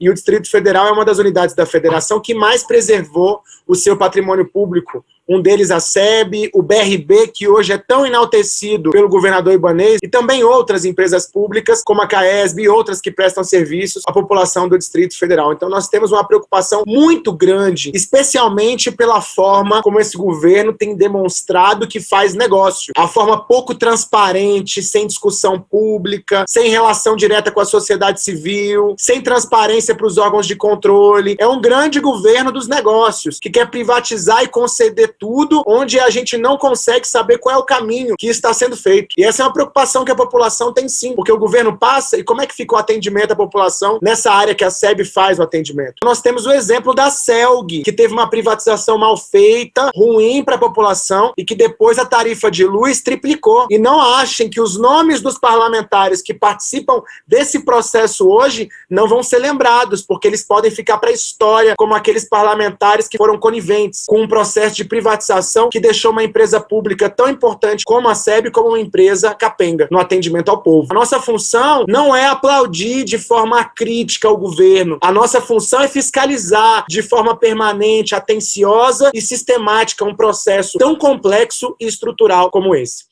e o Distrito Federal é uma das unidades da federação que mais preservou o seu patrimônio público um deles a SEB, o BRB, que hoje é tão enaltecido pelo governador Ibanez, e também outras empresas públicas, como a CAESB e outras que prestam serviços à população do Distrito Federal. Então nós temos uma preocupação muito grande, especialmente pela forma como esse governo tem demonstrado que faz negócio. A forma pouco transparente, sem discussão pública, sem relação direta com a sociedade civil, sem transparência para os órgãos de controle. É um grande governo dos negócios, que quer privatizar e conceder tudo, onde a gente não consegue saber qual é o caminho que está sendo feito. E essa é uma preocupação que a população tem sim, porque o governo passa e como é que fica o atendimento à população nessa área que a SEB faz o atendimento? Nós temos o exemplo da CELG, que teve uma privatização mal feita, ruim para a população e que depois a tarifa de luz triplicou. E não achem que os nomes dos parlamentares que participam desse processo hoje não vão ser lembrados, porque eles podem ficar para a história como aqueles parlamentares que foram coniventes com um processo de privatização privatização que deixou uma empresa pública tão importante como a SEB como uma empresa capenga no atendimento ao povo. A nossa função não é aplaudir de forma crítica o governo. A nossa função é fiscalizar de forma permanente, atenciosa e sistemática um processo tão complexo e estrutural como esse.